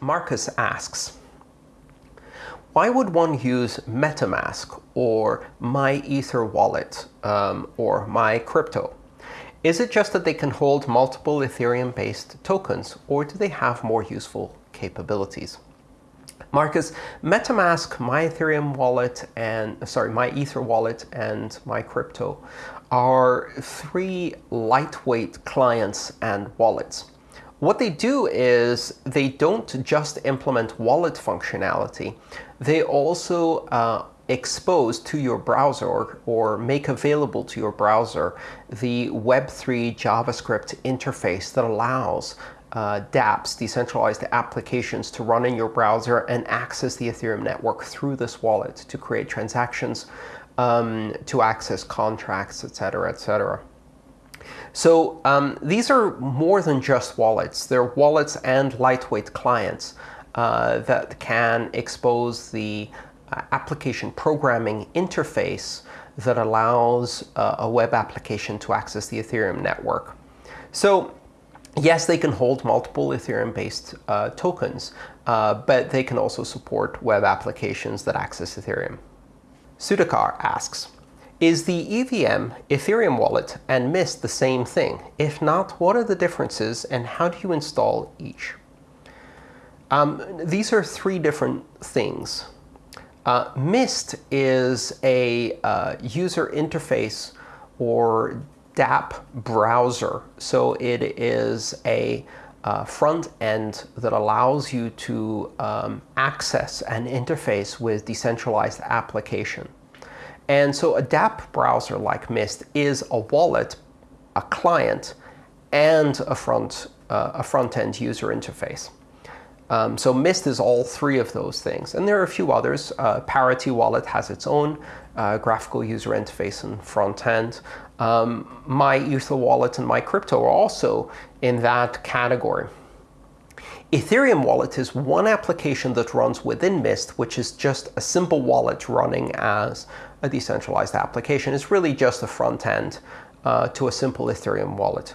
Marcus asks, why would one use MetaMask or MyEtherWallet um, or MyCrypto? Is it just that they can hold multiple Ethereum-based tokens, or do they have more useful capabilities? Marcus, MetaMask, my Ethereum wallet, and sorry, MyEtherWallet and MyCrypto are three lightweight clients and wallets. What they do is they don't just implement wallet functionality, they also uh, expose to your browser or, make available to your browser the Web3 JavaScript interface that allows uh, dApps, decentralized applications, to run in your browser and access the Ethereum network through this wallet to create transactions, um, to access contracts, etc., cetera, et cetera. So um, these are more than just wallets. They're wallets and lightweight clients uh, that can expose the uh, application programming interface that allows uh, a web application to access the Ethereum network. So yes, they can hold multiple Ethereum-based uh, tokens, uh, but they can also support web applications that access Ethereum. Sudakar asks, is the EVM, Ethereum wallet, and Mist the same thing? If not, what are the differences, and how do you install each? Um, these are three different things. Uh, Mist is a uh, user interface or dApp browser. So it is a uh, front end that allows you to um, access and interface with decentralized application. And so a dApp browser like Mist is a wallet, a client, and a front, uh, a front-end user interface. Um, so Mist is all three of those things. And there are a few others. Uh, Parity Wallet has its own uh, graphical user interface and front end. Um, MyEtherWallet and MyCrypto are also in that category. Ethereum Wallet is one application that runs within Mist, which is just a simple wallet running as a decentralized application. It's really just a front end uh, to a simple Ethereum wallet.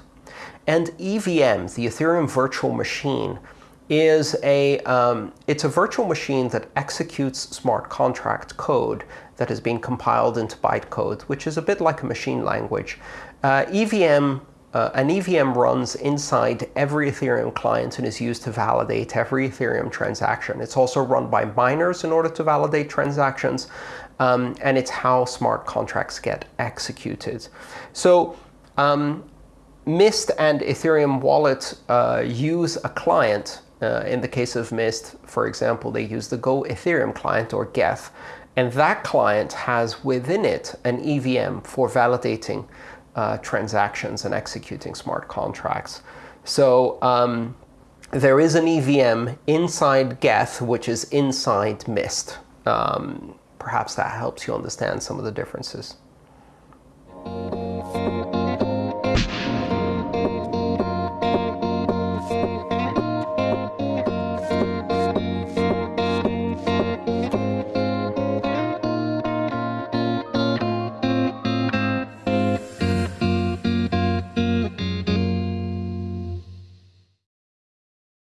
And EVM, the Ethereum Virtual Machine, is a um, it's a virtual machine that executes smart contract code that has been compiled into bytecode, which is a bit like a machine language. Uh, EVM uh, an EVM runs inside every Ethereum client and is used to validate every Ethereum transaction. It's also run by miners in order to validate transactions, um, and it's how smart contracts get executed. So um, Mist and Ethereum Wallet uh, use a client. Uh, in the case of Mist, for example, they use the Go Ethereum client, or Geth. And that client has within it an EVM for validating uh, transactions and executing smart contracts. So um, there is an EVM inside Geth, which is inside Mist. Um, perhaps that helps you understand some of the differences.